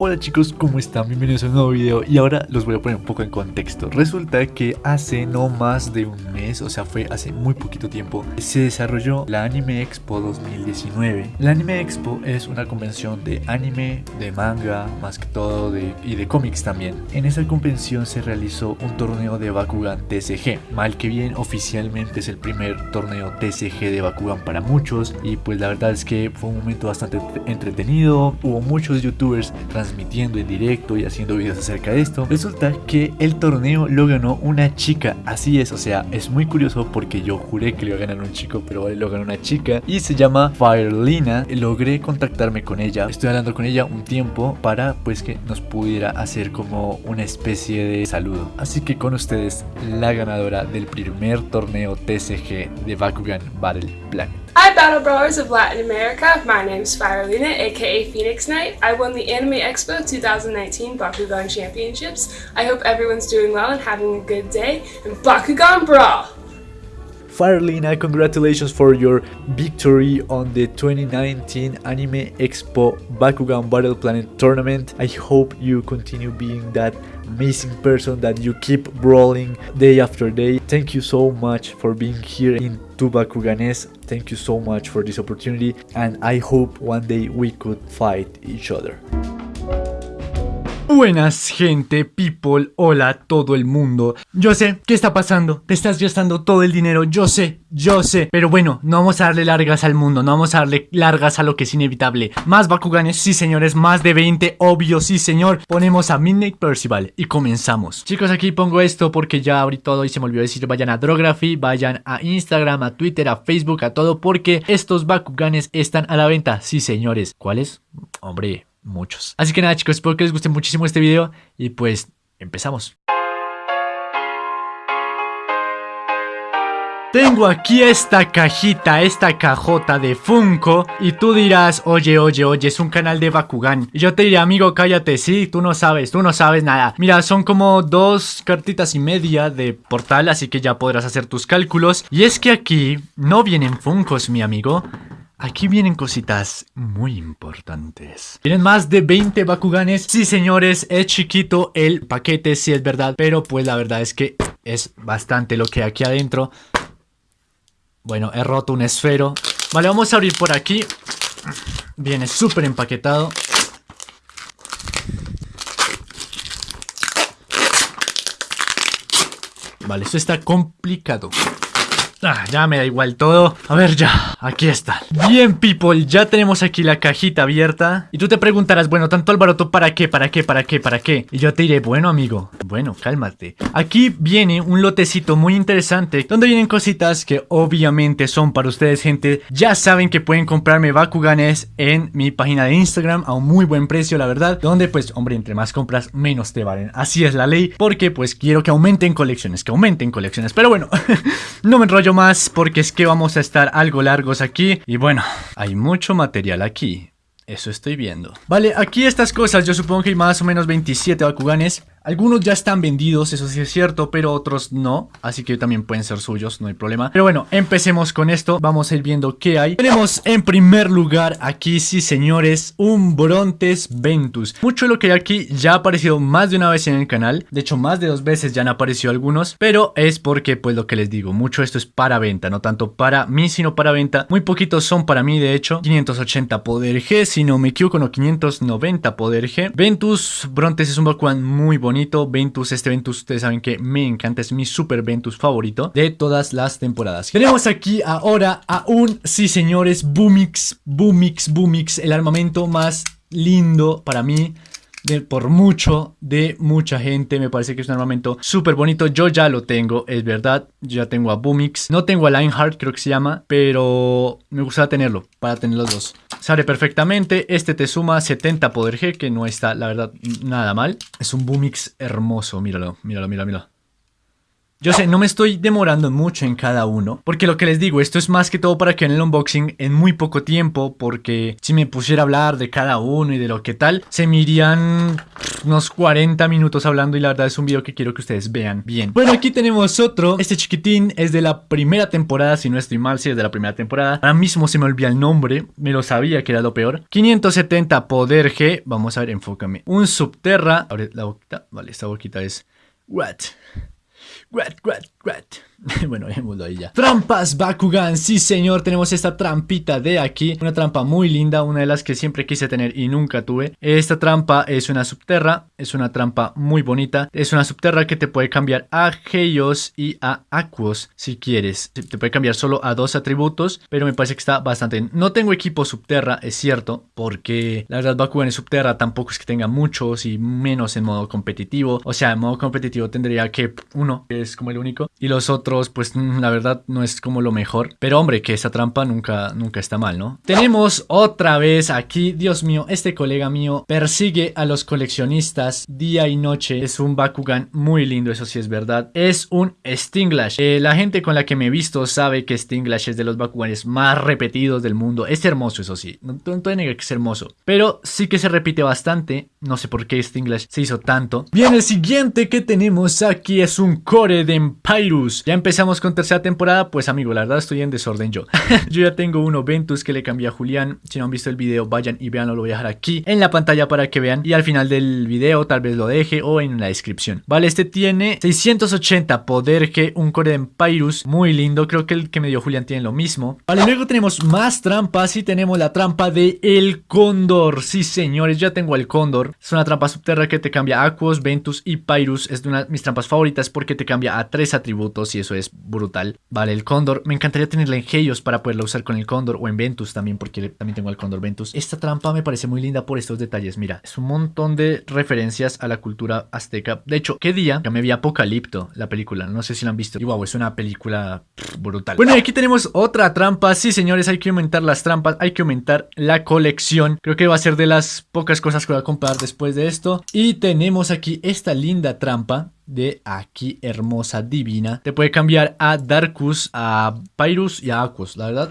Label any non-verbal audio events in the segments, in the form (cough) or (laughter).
Hola chicos, ¿cómo están? Bienvenidos a un nuevo video y ahora los voy a poner un poco en contexto. Resulta que hace no más de un mes, o sea fue hace muy poquito tiempo, se desarrolló la Anime Expo 2019. La Anime Expo es una convención de anime, de manga, más que todo de, y de cómics también. En esa convención se realizó un torneo de Bakugan TCG. Mal que bien, oficialmente es el primer torneo TCG de Bakugan para muchos y pues la verdad es que fue un momento bastante entretenido. Hubo muchos youtubers transmitiendo en directo y haciendo videos acerca de esto. Resulta que el torneo lo ganó una chica, así es, o sea, es muy curioso porque yo juré que lo iba a ganar un chico, pero lo ganó una chica y se llama Firelina. Logré contactarme con ella, estoy hablando con ella un tiempo para pues que nos pudiera hacer como una especie de saludo. Así que con ustedes la ganadora del primer torneo TCG de Bakugan Battle Planet. Hi Battle Brawlers of Latin America, my name is Firelina, aka Phoenix Knight. I won the Anime Expo 2019 Bakugan Championships. I hope everyone's doing well and having a good day, and Bakugan Brawl! Firelina, congratulations for your victory on the 2019 Anime Expo Bakugan Battle Planet Tournament. I hope you continue being that amazing person that you keep brawling day after day. Thank you so much for being here in Tubakuganes. Thank you so much for this opportunity and I hope one day we could fight each other. Buenas gente, people, hola todo el mundo. Yo sé, ¿qué está pasando? Te estás gastando todo el dinero, yo sé, yo sé. Pero bueno, no vamos a darle largas al mundo, no vamos a darle largas a lo que es inevitable. Más Bakuganes, sí señores, más de 20, obvio, sí señor. Ponemos a Midnight Percival y comenzamos. Chicos, aquí pongo esto porque ya abrí todo y se me olvidó decir, vayan a Drography, vayan a Instagram, a Twitter, a Facebook, a todo, porque estos Bakuganes están a la venta, sí señores. ¿Cuáles? Hombre, muchos. Así que nada chicos, espero que les guste muchísimo este video y pues empezamos. Tengo aquí esta cajita, esta cajota de Funko Y tú dirás, oye, oye, oye, es un canal de Bakugan Y yo te diré, amigo, cállate, sí, tú no sabes, tú no sabes nada Mira, son como dos cartitas y media de portal Así que ya podrás hacer tus cálculos Y es que aquí no vienen Funkos, mi amigo Aquí vienen cositas muy importantes. Tienen más de 20 Bakuganes. Sí, señores, es chiquito el paquete, sí es verdad. Pero pues la verdad es que es bastante lo que hay aquí adentro. Bueno, he roto un esfero. Vale, vamos a abrir por aquí. Viene súper empaquetado. Vale, esto está complicado. Ah, ya me da igual todo. A ver, ya. Aquí está. Bien, people. Ya tenemos aquí la cajita abierta. Y tú te preguntarás, bueno, tanto alboroto, ¿para qué? ¿Para qué? ¿Para qué? ¿Para qué? Y yo te diré, bueno, amigo. Bueno, cálmate. Aquí viene un lotecito muy interesante. Donde vienen cositas que obviamente son para ustedes, gente. Ya saben que pueden comprarme Bakuganes en mi página de Instagram a un muy buen precio, la verdad. Donde, pues, hombre, entre más compras, menos te valen. Así es la ley. Porque, pues, quiero que aumenten colecciones. Que aumenten colecciones. Pero bueno, (laughs) no me enrollo más porque es que vamos a estar algo largos aquí. Y bueno, hay mucho material aquí. Eso estoy viendo. Vale, aquí estas cosas, yo supongo que hay más o menos 27 Bakuganes. Algunos ya están vendidos, eso sí es cierto, pero otros no. Así que también pueden ser suyos, no hay problema. Pero bueno, empecemos con esto. Vamos a ir viendo qué hay. Tenemos en primer lugar aquí, sí señores, un Brontes Ventus. Mucho de lo que hay aquí ya ha aparecido más de una vez en el canal. De hecho, más de dos veces ya han aparecido algunos. Pero es porque, pues lo que les digo, mucho esto es para venta. No tanto para mí, sino para venta. Muy poquitos son para mí, de hecho. 580 poder G, si no me equivoco, no, 590 poder G. Ventus Brontes es un Bakugan muy bonito Ventus, este Ventus ustedes saben que me encanta, es mi super Ventus favorito de todas las temporadas. Tenemos aquí ahora a un, sí señores, Boomix, Boomix, Boomix, el armamento más lindo para mí por mucho de mucha gente. Me parece que es un armamento súper bonito. Yo ya lo tengo, es verdad. Yo ya tengo a Boomix. No tengo a Lionheart, creo que se llama. Pero me gustaría tenerlo para tener los dos. Sale perfectamente. Este te suma 70 poder G, que no está, la verdad, nada mal. Es un Boomix hermoso. Míralo, míralo, míralo, míralo. Yo sé, no me estoy demorando mucho en cada uno, porque lo que les digo, esto es más que todo para que en el unboxing en muy poco tiempo, porque si me pusiera a hablar de cada uno y de lo que tal, se me irían unos 40 minutos hablando y la verdad es un video que quiero que ustedes vean bien. Bueno, aquí tenemos otro. Este chiquitín es de la primera temporada, si no estoy mal, si es de la primera temporada. Ahora mismo se me olvida el nombre, me lo sabía que era lo peor. 570 poder G. Vamos a ver, enfócame. Un subterra. Abre la boquita. Vale, esta boquita es... What? What, what, what? (laughs) bueno, dejémoslo ahí ya. Trampas Bakugan, sí señor, tenemos esta trampita de aquí. Una trampa muy linda, una de las que siempre quise tener y nunca tuve. Esta trampa es una subterra, es una trampa muy bonita. Es una subterra que te puede cambiar a Heios y a Aquos si quieres. Te puede cambiar solo a dos atributos, pero me parece que está bastante No tengo equipo subterra, es cierto, porque la verdad Bakugan es subterra tampoco es que tenga muchos y menos en modo competitivo. O sea, en modo competitivo tendría que uno, que es como el único, y los otros pues mm, la verdad no es como lo mejor. Pero hombre, que esa trampa nunca, nunca está mal, ¿no? Tenemos otra vez aquí, Dios mío, este colega mío persigue a los coleccionistas día y noche. Es un Bakugan muy lindo, eso sí es verdad. Es un Stinglash. Eh, la gente con la que me he visto sabe que Stinglash es de los Bakuganes más repetidos del mundo. Es hermoso, eso sí. No, no te que es hermoso. Pero sí que se repite bastante. No sé por qué Stinglash se hizo tanto. Bien, el siguiente que tenemos aquí es un Core de Empyrus. Ya empezamos con tercera temporada, pues amigo, la verdad estoy en desorden yo. (laughs) yo ya tengo uno Ventus que le cambié a Julián. Si no han visto el video, vayan y vean, lo voy a dejar aquí en la pantalla para que vean. Y al final del video tal vez lo deje o en la descripción. Vale, este tiene 680 poder que un core de Empyrus. Muy lindo, creo que el que me dio Julián tiene lo mismo. Vale, luego tenemos más trampas y tenemos la trampa de el cóndor. Sí, señores, ya tengo el cóndor. Es una trampa subterránea que te cambia Aquos, Ventus y Pyrus. Es de una de mis trampas favoritas porque te cambia a tres atributos y eso es brutal. Vale, el cóndor. Me encantaría tenerla en Heios para poderla usar con el cóndor o en Ventus también, porque también tengo el cóndor Ventus. Esta trampa me parece muy linda por estos detalles. Mira, es un montón de referencias a la cultura azteca. De hecho, ¿qué día? Ya me vi Apocalipto, la película. No sé si la han visto. Y wow, es una película brutal. Bueno, y aquí tenemos otra trampa. Sí, señores, hay que aumentar las trampas. Hay que aumentar la colección. Creo que va a ser de las pocas cosas que voy a comprar después de esto. Y tenemos aquí esta linda trampa de aquí hermosa divina te puede cambiar a Darkus, a Pyrus y a Aquos, la verdad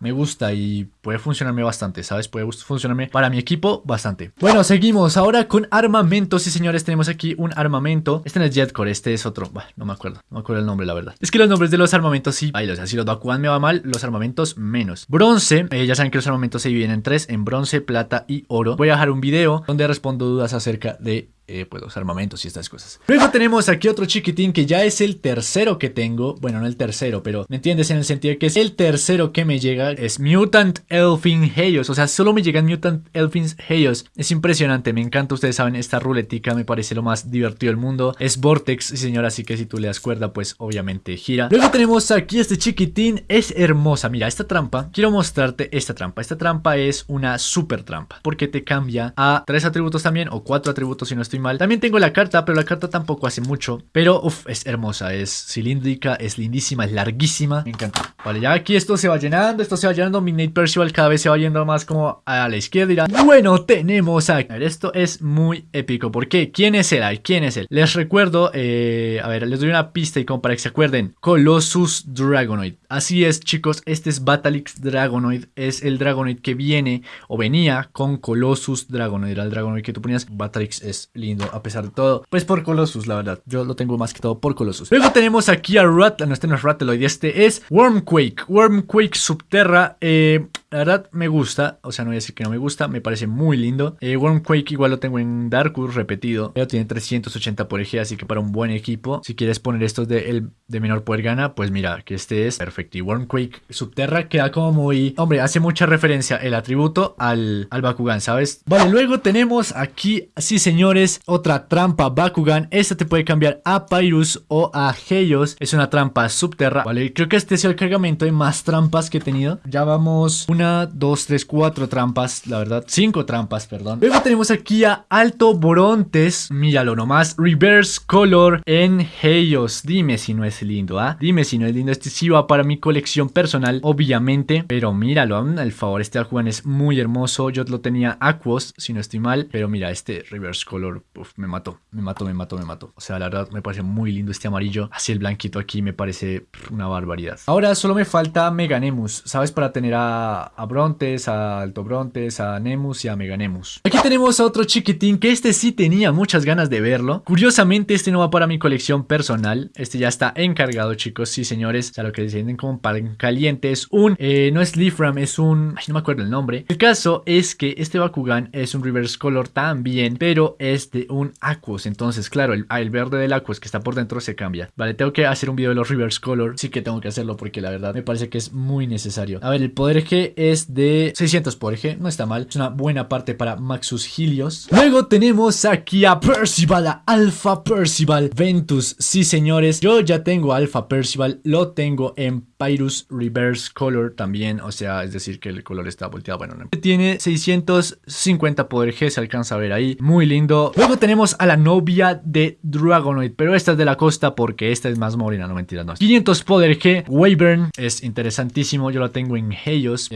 me gusta y puede funcionarme bastante, ¿sabes? Puede funcionarme para mi equipo bastante. Bueno, seguimos ahora con armamentos. Sí, señores, tenemos aquí un armamento. Este no es Jetcore, este es otro. no me acuerdo, no me acuerdo el nombre, la verdad. Es que los nombres de los armamentos sí, o sea, si los Bakugan me va mal, los armamentos menos. Bronce, eh, ya saben que los armamentos se dividen en tres, en bronce, plata y oro. Voy a dejar un video donde respondo dudas acerca de eh, pues los armamentos y estas cosas. Luego tenemos aquí otro chiquitín que ya es el tercero que tengo. Bueno, no el tercero, pero ¿me entiendes? En el sentido de que es el tercero que me llega. Es Mutant Elfin Heios. O sea, solo me llegan Mutant Elfin Heios. Es impresionante, me encanta. Ustedes saben, esta ruletica me parece lo más divertido del mundo. Es Vortex, señor, así que si tú le das cuerda, pues obviamente gira. Luego tenemos aquí este chiquitín. Es hermosa. Mira, esta trampa. Quiero mostrarte esta trampa. Esta trampa es una super trampa. Porque te cambia a tres atributos también, o cuatro atributos si no estoy También tengo la carta, pero la carta tampoco hace mucho. Pero, uff, es hermosa, es cilíndrica, es lindísima, es larguísima. Me encanta. Vale, ya aquí esto se va llenando, esto se va llenando. Midnight Percival cada vez se va yendo más como a la izquierda. Bueno, tenemos aquí. A ver, esto es muy épico. ¿Por qué? ¿Quién es él? ¿Quién es él? Les recuerdo, eh, a ver, les doy una pista y como para que se acuerden. Colossus Dragonoid. Así es, chicos, este es Batalix Dragonoid. Es el Dragonoid que viene o venía con Colossus Dragonoid. Era el Dragonoid que tú ponías. Batalix es lindo a pesar de todo. Pues por Colossus, la verdad. Yo lo tengo más que todo por Colossus. Luego tenemos aquí a Rat. No, este no es Rateloid. Este es Wormquake. Wormquake Subterra. Eh, la verdad me gusta, o sea no voy a decir que no me gusta, me parece muy lindo. Eh, Wormquake igual lo tengo en Darkus repetido, pero tiene 380 por eje, así que para un buen equipo, si quieres poner estos de, el, de menor poder gana, pues mira, que este es perfecto. Y Wormquake Subterra queda como muy... Hombre, hace mucha referencia el atributo al, al Bakugan, ¿sabes? Vale, luego tenemos aquí, sí señores, otra trampa Bakugan. Esta te puede cambiar a Pyrus o a Heios. Es una trampa Subterra, ¿vale? Creo que este es el cargamento de más trampas que he tenido. Ya vamos una, dos, tres, cuatro trampas, la verdad, cinco trampas, perdón. Luego tenemos aquí a Alto Borontes, míralo nomás, Reverse Color en Heios. Dime si no es lindo, ¿ah? Dime si no es lindo. Este sí va para mi colección personal, obviamente, pero míralo, al favor, este Aljuan es muy hermoso. Yo lo tenía Aquos, si no estoy mal, pero mira, este Reverse Color, me mató, me mató, me mató, me mató. O sea, la verdad, me parece muy lindo este amarillo. Así el blanquito aquí me parece una barbaridad. Ahora solo me falta Meganemus, ¿sabes? Para tener a a Brontes, a Alto Brontes, a Nemus y a Meganemus. Aquí tenemos a otro chiquitín que este sí tenía muchas ganas de verlo. Curiosamente este no va para mi colección personal. Este ya está encargado chicos, sí señores. O sea, lo que deciden como pan caliente es un... Eh, no es Leafram, es un... No me acuerdo el nombre. El caso es que este Bakugan es un reverse color también, pero es de un Aquos. Entonces, claro, el, el verde del Aquos que está por dentro se cambia. Vale, tengo que hacer un video de los reverse color. Sí que tengo que hacerlo porque la verdad me parece que es muy necesario. A ver, el poder G es de 600 poder G, no está mal. Es una buena parte para Maxus Helios. Luego tenemos aquí a Percival, a Alpha Percival Ventus. Sí, señores, yo ya tengo Alpha Percival, lo tengo en Pyrus Reverse Color también, o sea, es decir que el color está volteado, bueno, no. Tiene 650 poder G, se alcanza a ver ahí, muy lindo. Luego tenemos a la novia de Dragonoid, pero esta es de la costa porque esta es más morena, no mentiras, no. 500 poder G, Wyvern, es interesantísimo, yo la tengo en Helios,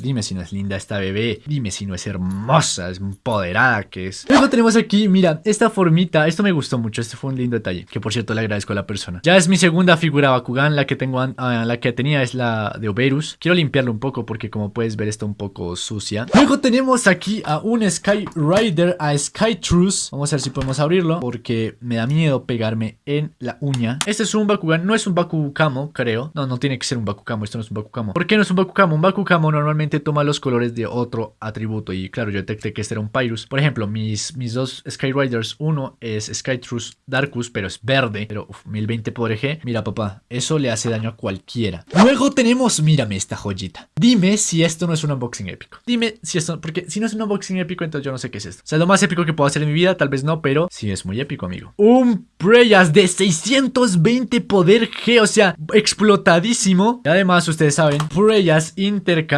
dime si no es linda esta bebé, dime si no es hermosa, es empoderada que es. Luego tenemos aquí, mira, esta formita, esto me gustó mucho, este fue un lindo detalle, que por cierto le agradezco a la persona. Ya es mi segunda figura Bakugan, la que tengo, uh, la que tenía es la de Oberus. Quiero limpiarlo un poco porque como puedes ver está un poco sucia. Luego tenemos aquí a un Sky Rider, a Sky Truce. Vamos a ver si podemos abrirlo porque me da miedo pegarme en la uña. Este es un Bakugan, no es un Bakukamo, creo. No, no tiene que ser un Bakukamo, esto no es un Bakukamo. ¿Por qué no es un Bakukamo? Un Bakukamo normalmente toma los colores de otro atributo y claro, yo detecté que este era un Pyrus. Por ejemplo, mis, mis dos Sky Riders, uno es Sky Truce Darkus, pero es verde, pero uf, 1020 por G. Mira papá, eso le hace daño a cualquiera. Luego tenemos, mírame esta joyita. Dime si esto no es un unboxing épico. Dime si esto, porque si no es un unboxing épico, entonces yo no sé qué es esto. O sea, lo más épico que puedo hacer en mi vida, tal vez no, pero sí es muy épico, amigo. Un Preyas de 620 poder G, o sea, explotadísimo. Y además, ustedes saben, Preyas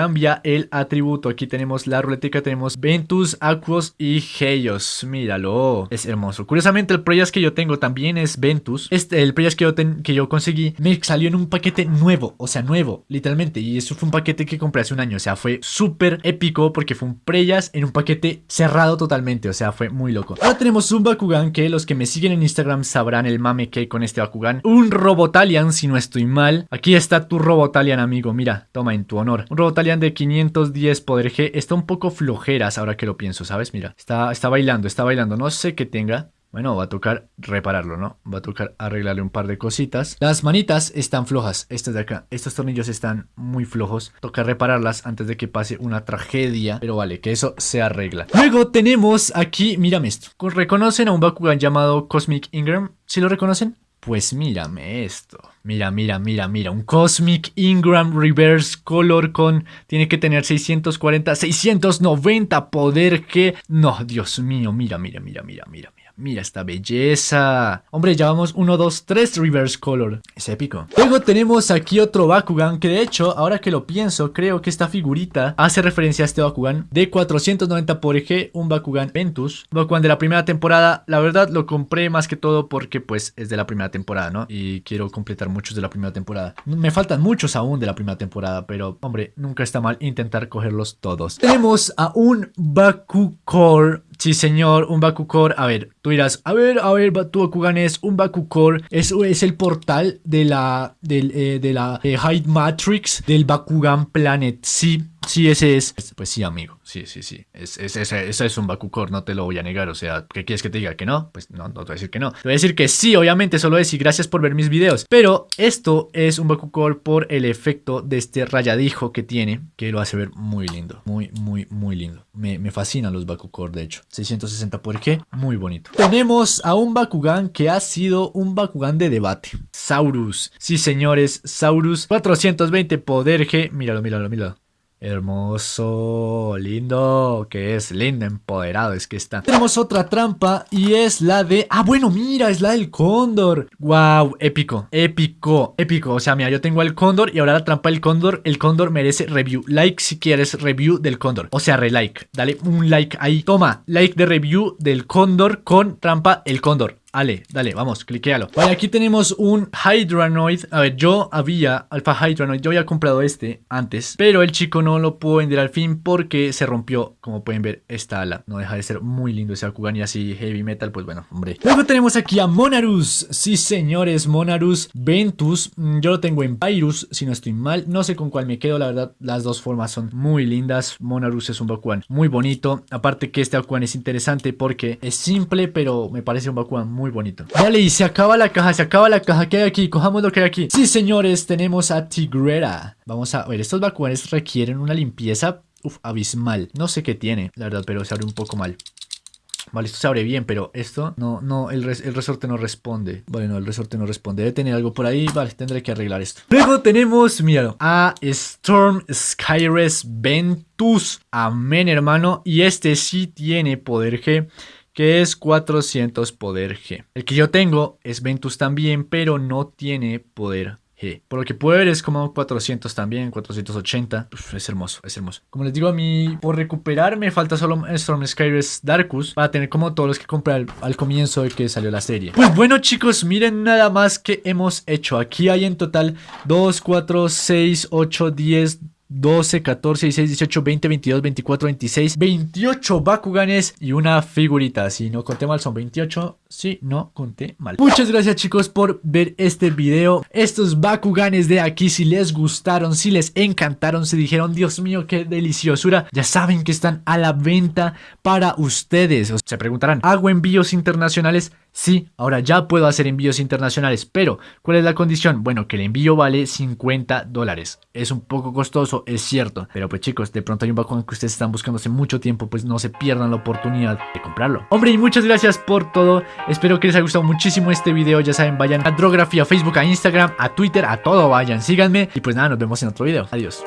intercambia el atributo. Aquí tenemos la ruletica, tenemos Ventus, Aquos y Heios. Míralo, es hermoso. Curiosamente, el Preyas que yo tengo también es Ventus. Este, el Preyas que yo, que yo conseguí me salió en un paquete nuevo o sea, nuevo, literalmente. Y eso fue un paquete que compré hace un año, o sea, fue súper épico porque fue un Preyas en un paquete cerrado totalmente, o sea, fue muy loco. Ahora tenemos un Bakugan que los que me siguen en Instagram sabrán el mame que hay con este Bakugan. Un Robotalian, si no estoy mal. Aquí está tu Robotalian, amigo, mira, toma en tu honor. Un Robotalian de 510 poder G, está un poco flojeras ahora que lo pienso, ¿sabes? Mira, está, está bailando, está bailando, no sé qué tenga. Bueno, va a tocar repararlo, ¿no? Va a tocar arreglarle un par de cositas. Las manitas están flojas, estas de acá. Estos tornillos están muy flojos. Toca repararlas antes de que pase una tragedia. Pero vale, que eso se arregla. Luego tenemos aquí, mírame esto. ¿Reconocen a un Bakugan llamado Cosmic Ingram? ¿Sí lo reconocen? Pues mírame esto. Mira, mira, mira, mira. Un Cosmic Ingram Reverse Color con... Tiene que tener 640, 690 poder que... No, Dios mío, mira, mira, mira, mira, mira. Mira esta belleza. Hombre, ya vamos 1, 2, 3 reverse color. Es épico. Luego tenemos aquí otro Bakugan que de hecho, ahora que lo pienso, creo que esta figurita hace referencia a este Bakugan de 490 por eje, un Bakugan Ventus. Bakugan de la primera temporada. La verdad lo compré más que todo porque pues es de la primera temporada, ¿no? Y quiero completar muchos de la primera temporada. Me faltan muchos aún de la primera temporada, pero hombre, nunca está mal intentar cogerlos todos. Tenemos a un Bakukor Sí, señor, un Bakukor. A ver, tú dirás, a ver, a ver, tu Bakugan es un Bakukor. Es, es el portal de la, del, eh, de la eh, Hide Matrix del Bakugan Planet. Sí, Sí, ese es. Pues sí, amigo. Sí, sí, sí. Es, es, ese, es un Bakukor, no te lo voy a negar. O sea, ¿qué quieres que te diga? ¿Que no? Pues no, no te voy a decir que no. Te voy a decir que sí, obviamente, solo y gracias por ver mis videos. Pero esto es un Bakukor por el efecto de este rayadijo que tiene, que lo hace ver muy lindo. Muy, muy, muy lindo. Me, me fascinan los Bakukor, de hecho. 660 por qué, muy bonito. Tenemos a un Bakugan que ha sido un Bakugan de debate. Saurus. Sí, señores, Saurus. 420 poder G. Míralo, míralo, míralo. Hermoso, lindo, que es lindo, empoderado, es que está. Tenemos otra trampa y es la de... Ah, bueno, mira, es la del cóndor. Wow, épico, épico, épico. O sea, mira, yo tengo el cóndor y ahora la trampa del cóndor. El cóndor merece review. Like si quieres review del cóndor. O sea, relike. Dale un like ahí. Toma, like de review del cóndor con trampa el cóndor. Ale, dale, vamos, cliquealo. Vale, aquí tenemos un Hydranoid. A ver, yo había, Alpha Hydranoid, yo había comprado este antes, pero el chico no lo pudo vender al fin porque se rompió, como pueden ver, esta ala. No deja de ser muy lindo ese Bakugan y así heavy metal, pues bueno, hombre. Luego tenemos aquí a Monarus. Sí, señores, Monarus Ventus. Mm, Yo lo tengo en Pyrus, si no estoy mal. No sé con cuál me quedo, la verdad, las dos formas son muy lindas. Monarus es un Bakugan muy bonito. Aparte que este Bakugan es interesante porque es simple, pero me parece un Bakugan muy bonito. Vale, y se acaba la caja, se acaba la caja. ¿Qué hay aquí? Cojamos lo que hay aquí. Sí, señores, tenemos a Tigrera. Vamos a ver, estos Bakuganes requieren una limpieza abismal. No sé qué tiene, la verdad, pero se abre un poco mal. Vale, esto se abre bien, pero esto no, no, el resorte no responde. Vale, no, el resorte no responde. Debe tener algo por ahí. Vale, tendré que arreglar esto. Luego tenemos, míralo, a Storm Skyres Ventus. Amén, hermano. Y este sí tiene poder G. Que es 400 poder G. El que yo tengo es Ventus también, pero no tiene poder G. Por lo que puedo ver es como 400 también, 480. Uf, es hermoso, es hermoso. Como les digo a mí, por recuperar me falta solo Storm Skyres Darkus para tener como todos los que compré al, al comienzo de que salió la serie. Pues bueno chicos, miren nada más que hemos hecho. Aquí hay en total 2, 4, 6, 8, 10... 12, 14, 16, 18, 20, 22, 24, 26, 28 Bakuganes y una figurita. Si no conté mal, son 28. Si no conté mal. Muchas gracias, chicos, por ver este video. Estos Bakuganes de aquí, si les gustaron, si les encantaron, si dijeron, Dios mío, qué deliciosura, ya saben que están a la venta para ustedes. Se preguntarán, ¿hago envíos internacionales? Sí, ahora ya puedo hacer envíos internacionales, pero ¿cuál es la condición? Bueno, que el envío vale 50 dólares. Es un poco costoso, es cierto, pero pues chicos, de pronto hay un Bakugan que ustedes están buscando hace mucho tiempo, pues no se pierdan la oportunidad de comprarlo. Hombre, y muchas gracias por todo. Espero que les haya gustado muchísimo este video. Ya saben, vayan a Drography, a Facebook, a Instagram, a Twitter, a todo vayan, síganme. Y pues nada, nos vemos en otro video. Adiós.